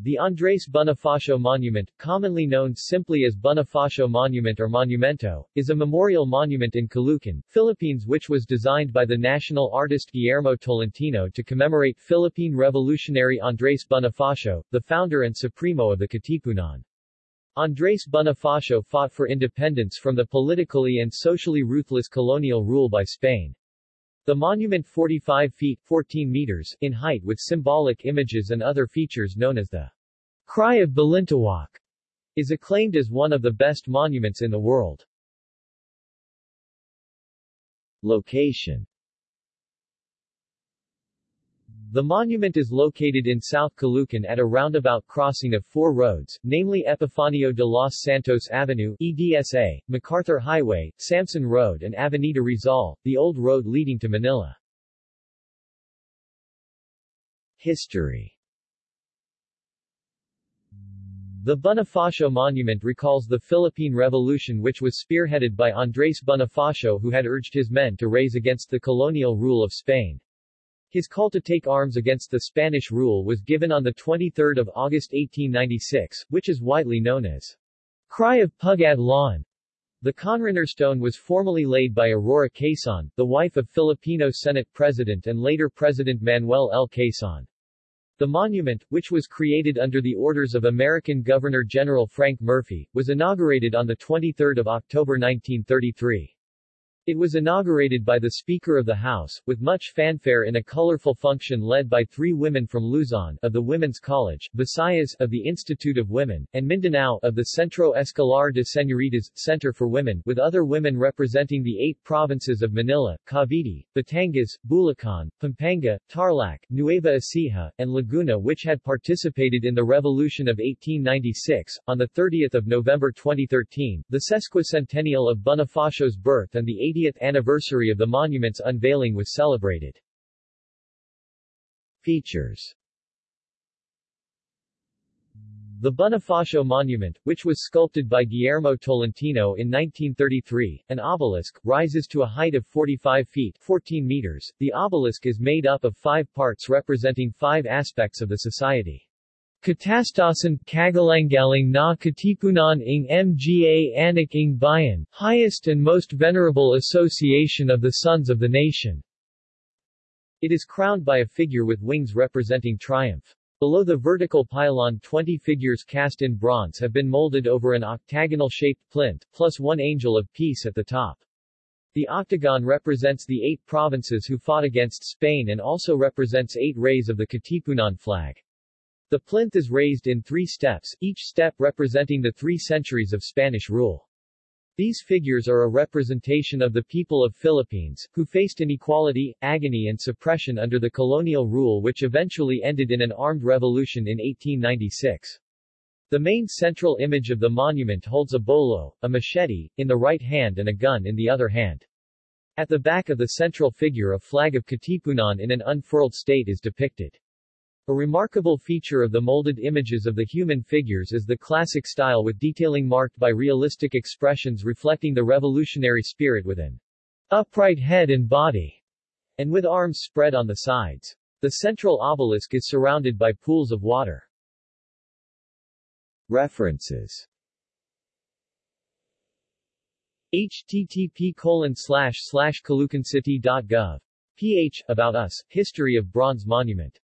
The Andres Bonifacio Monument, commonly known simply as Bonifacio Monument or Monumento, is a memorial monument in Caloocan, Philippines which was designed by the national artist Guillermo Tolentino to commemorate Philippine revolutionary Andres Bonifacio, the founder and supremo of the Katipunan. Andres Bonifacio fought for independence from the politically and socially ruthless colonial rule by Spain. The monument 45 feet 14 meters in height with symbolic images and other features known as the Cry of Balintawak is acclaimed as one of the best monuments in the world. Location the monument is located in South Caloocan at a roundabout crossing of four roads, namely Epifanio de los Santos Avenue EDSA, MacArthur Highway, Samson Road and Avenida Rizal, the old road leading to Manila. History The Bonifacio Monument recalls the Philippine Revolution which was spearheaded by Andres Bonifacio who had urged his men to raise against the colonial rule of Spain. His call to take arms against the Spanish rule was given on 23 August 1896, which is widely known as Cry of Pugad Lawin. The Conraner stone was formally laid by Aurora Quezon, the wife of Filipino Senate President and later President Manuel L. Quezon. The monument, which was created under the orders of American Governor-General Frank Murphy, was inaugurated on 23 October 1933. It was inaugurated by the Speaker of the House, with much fanfare in a colorful function led by three women from Luzon of the Women's College, Visayas of the Institute of Women, and Mindanao of the Centro Escolar de Señoritas, Center for Women, with other women representing the eight provinces of Manila, Cavite, Batangas, Bulacan, Pampanga, Tarlac, Nueva Ecija, and Laguna which had participated in the Revolution of 1896. On 30 November 2013, the sesquicentennial of Bonifacio's birth and the 80th 80th anniversary of the monument's unveiling was celebrated. Features the Bonifacio Monument, which was sculpted by Guillermo Tolentino in 1933, an obelisk, rises to a height of 45 feet 14 meters. The obelisk is made up of five parts representing five aspects of the society. Katastasan Kagalangaling na Katipunan ng Mga Anak ng Bayan, highest and most venerable association of the sons of the nation. It is crowned by a figure with wings representing triumph. Below the vertical pylon 20 figures cast in bronze have been molded over an octagonal-shaped plinth, plus one angel of peace at the top. The octagon represents the eight provinces who fought against Spain and also represents eight rays of the Katipunan flag. The plinth is raised in three steps, each step representing the three centuries of Spanish rule. These figures are a representation of the people of Philippines, who faced inequality, agony and suppression under the colonial rule which eventually ended in an armed revolution in 1896. The main central image of the monument holds a bolo, a machete, in the right hand and a gun in the other hand. At the back of the central figure a flag of Katipunan in an unfurled state is depicted. A remarkable feature of the molded images of the human figures is the classic style with detailing marked by realistic expressions reflecting the revolutionary spirit with an upright head and body, and with arms spread on the sides. The central obelisk is surrounded by pools of water. References http colon slash slash ph About Us, History of Bronze Monument